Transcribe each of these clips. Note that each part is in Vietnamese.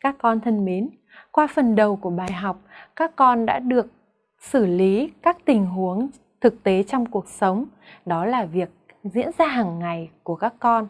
Các con thân mến, qua phần đầu của bài học, các con đã được xử lý các tình huống thực tế trong cuộc sống. Đó là việc diễn ra hàng ngày của các con.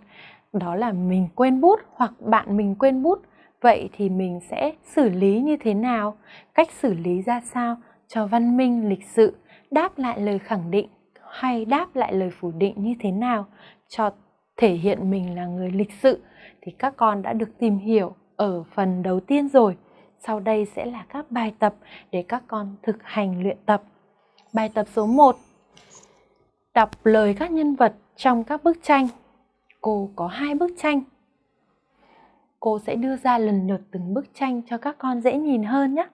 Đó là mình quên bút hoặc bạn mình quên bút. Vậy thì mình sẽ xử lý như thế nào? Cách xử lý ra sao cho văn minh lịch sự, đáp lại lời khẳng định hay đáp lại lời phủ định như thế nào cho thể hiện mình là người lịch sự thì các con đã được tìm hiểu ở phần đầu tiên rồi. Sau đây sẽ là các bài tập để các con thực hành luyện tập. Bài tập số 1 Đọc lời các nhân vật trong các bức tranh. Cô có hai bức tranh. Cô sẽ đưa ra lần lượt từng bức tranh cho các con dễ nhìn hơn nhé.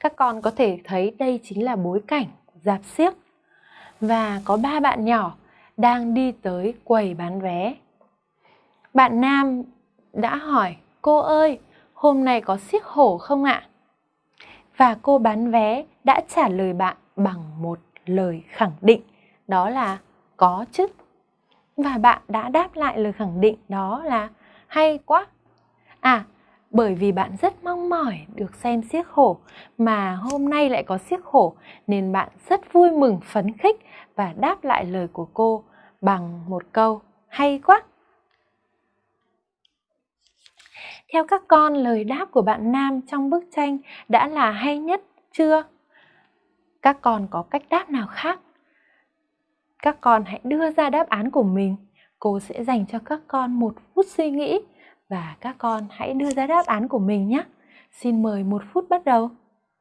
Các con có thể thấy đây chính là bối cảnh, dạp xiếc và có ba bạn nhỏ đang đi tới quầy bán vé. Bạn Nam đã hỏi, cô ơi, hôm nay có xiếc hổ không ạ? Và cô bán vé đã trả lời bạn bằng một lời khẳng định, đó là có chứ. Và bạn đã đáp lại lời khẳng định đó là hay quá. À, bởi vì bạn rất mong mỏi được xem xiếc hổ mà hôm nay lại có xiếc hổ nên bạn rất vui mừng phấn khích và đáp lại lời của cô bằng một câu hay quá. Theo các con, lời đáp của bạn Nam trong bức tranh đã là hay nhất chưa? Các con có cách đáp nào khác? Các con hãy đưa ra đáp án của mình. Cô sẽ dành cho các con một phút suy nghĩ và các con hãy đưa ra đáp án của mình nhé. Xin mời một phút bắt đầu.